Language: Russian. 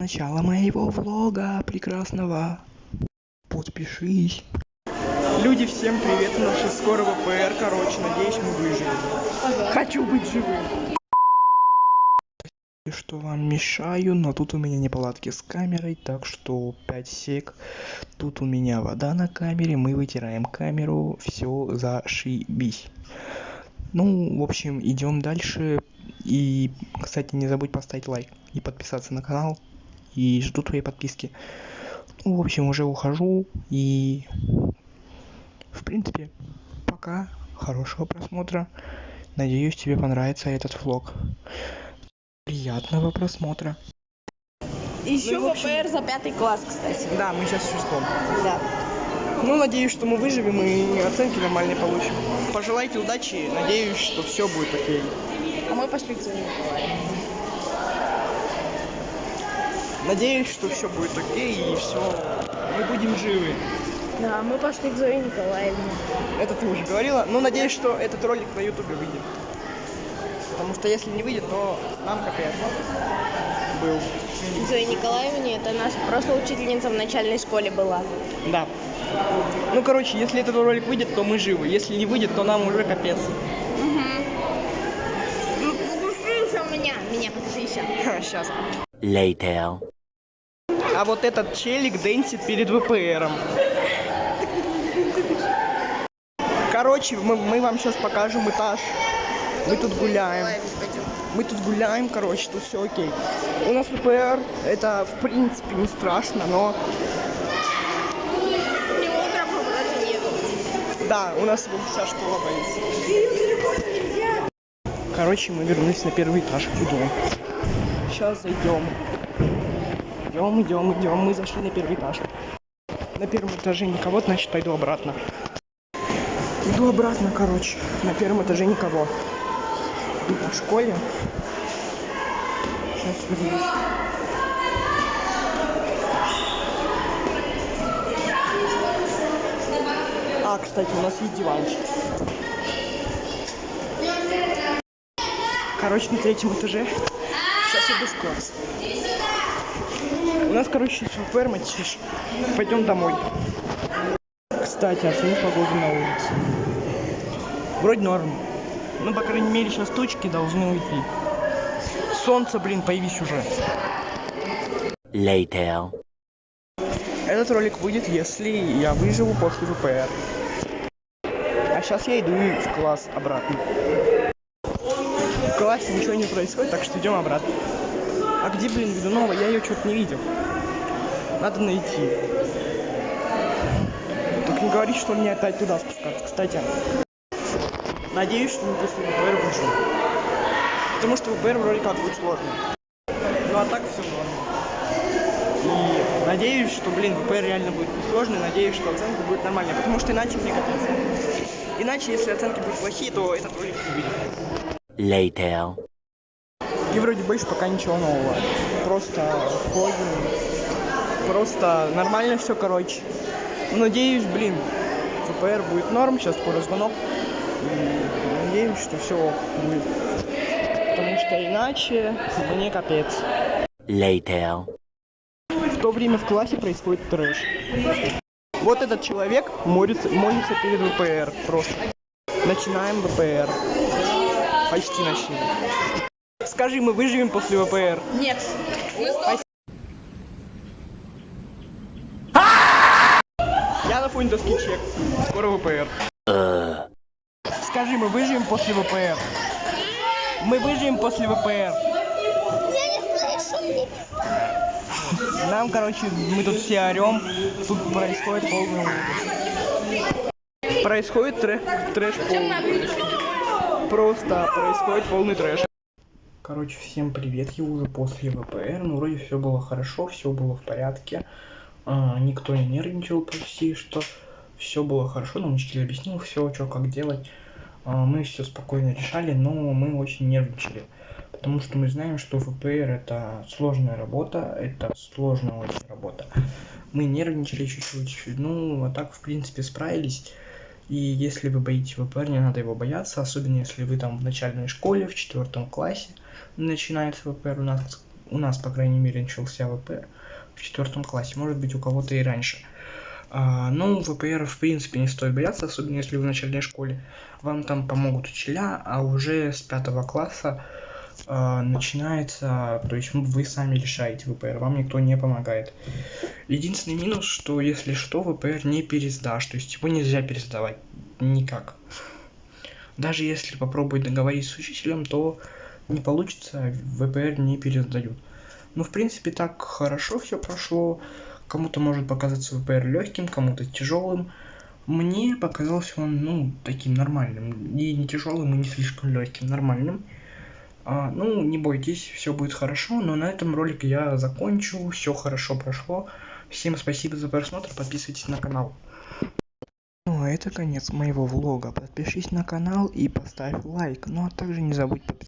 Начало моего влога прекрасного. Подпишись. Люди, всем привет, у нас сейчас скоро ВПР, короче, надеюсь, мы выживем. Хочу быть живым. Что вам мешаю, но тут у меня неполадки с камерой, так что 5 сек. Тут у меня вода на камере, мы вытираем камеру, все зашибись. Ну, в общем, идем дальше. И, кстати, не забудь поставить лайк и подписаться на канал. И жду твоей подписки. Ну, в общем, уже ухожу. И, в принципе, пока. Хорошего просмотра. Надеюсь, тебе понравится этот влог. Приятного просмотра. Еще Ну, в общем- ВПР за пятый класс, кстати. Да, мы сейчас в шестом. Да. Ну, надеюсь, что мы выживем и оценки нормальные получим. Пожелайте удачи, надеюсь, что все будет окей. А мы пошли к. Надеюсь, что все будет окей и все. Мы будем живы. Да, мы пошли к Зое Николаевне. Это ты уже говорила. Но надеюсь, что этот ролик на ютубе выйдет. Потому что если не выйдет, то нам капец был. Зоя Николаевне это наша прошлая учительница в начальной школе была. Да. Ну, короче, если этот ролик выйдет, то мы живы. Если не выйдет, то нам уже капец. Ну, Слушай еще меня. Меня покажи еще. Сейчас. Later. А вот этот челик дэнсит перед ВПРом. Короче, мы, мы вам сейчас покажем этаж. Мы тут гуляем. Мы тут гуляем, короче, тут все окей. У нас ВПР, это в принципе не страшно, но да, у нас вся школа боится. Короче, мы вернулись на первый этаж. Идем. Сейчас зайдем. Идем, идем, идем. Мы зашли на первый этаж. На первом этаже никого, значит пойду обратно. Иду обратно, короче. На первом этаже никого. Иду по школе. Сейчас вернусь. А, кстати, у нас есть диванчик. Короче, на третьем этаже. Сейчас иду в класс. У нас, короче, ВПР, матиш. Пойдем домой. Кстати, оцени погоду на улице. Вроде норм. Ну, по крайней мере, сейчас тучки должны уйти. Солнце, блин, появись уже. Later. Этот ролик выйдет, если я выживу после ВПР. А сейчас я иду в класс обратно. Классе ничего не происходит, так что идем обратно. А где, блин, Ведунова? Я ее что-то не видел. Надо найти. Только не говори, что мне опять туда спускаться. Кстати, надеюсь, что мы после ВПР выживем. Потому что ВПР вроде как будет сложно. Ну а так все норм. И надеюсь, что, блин, ВПР реально будет сложный, надеюсь, что оценка будет нормальная, потому что иначе мне капец. Иначе, если оценки будут плохие, то этот ролик не выйдет. Later. И вроде больше пока ничего нового. Просто ходим. Просто нормально все, короче. Надеюсь, блин, ВПР будет норм, сейчас скоро звонок. И надеюсь, что все будет. Потому что иначе мне капец. Later. В то время в классе происходит трэш. Вот этот человек молится, молится перед ВПР просто. Начинаем ВПР. Почти начали. Скажи, мы выживем после ВПР? Нет. Я на фоне доски чек. Скоро ВПР. Скажи, мы выживем после ВПР? Мы выживем после ВПР. Нам, короче, мы тут все орем. Тут происходит полный. Происходит трэш, трэш полный. Просто происходит полный трэш. Короче, всем привет, я уже после ВПР, ну вроде все было хорошо, все было в порядке, А, никто не нервничал почти, что все было хорошо, нам учитель объяснил все, что как делать, А, мы все спокойно решали, но мы очень нервничали, потому что мы знаем, что ВПР это сложная работа, это сложная очень работа. Мы нервничали чуть-чуть, ну а так в принципе справились. И если вы боитесь ВПР, не надо его бояться, особенно если вы там в начальной школе, в четвертом классе начинается ВПР. У нас, у нас, по крайней мере, начался ВПР в четвертом классе, может быть, у кого-то и раньше. А, ну, ВПР, в принципе, не стоит бояться, особенно если вы в начальной школе. Вам там помогут учителя, а уже с пятого класса начинается, то есть вы сами решаете ВПР, вам никто не помогает. Единственный минус, что если что, ВПР не пересдашь, то есть его нельзя пересдавать никак. Даже если попробовать договориться с учителем, то не получится, ВПР не пересдают. Ну, в принципе, так хорошо все прошло. Кому-то может показаться ВПР легким, кому-то тяжелым. Мне показался он, ну, таким нормальным. И не тяжелым, и не слишком легким, нормальным. А, ну, не бойтесь, все будет хорошо. Но на этом ролик я закончу. Все хорошо прошло. Всем спасибо за просмотр. Подписывайтесь на канал. Ну а это конец моего влога. Подпишись на канал и поставь лайк. Ну а также не забудь подписаться.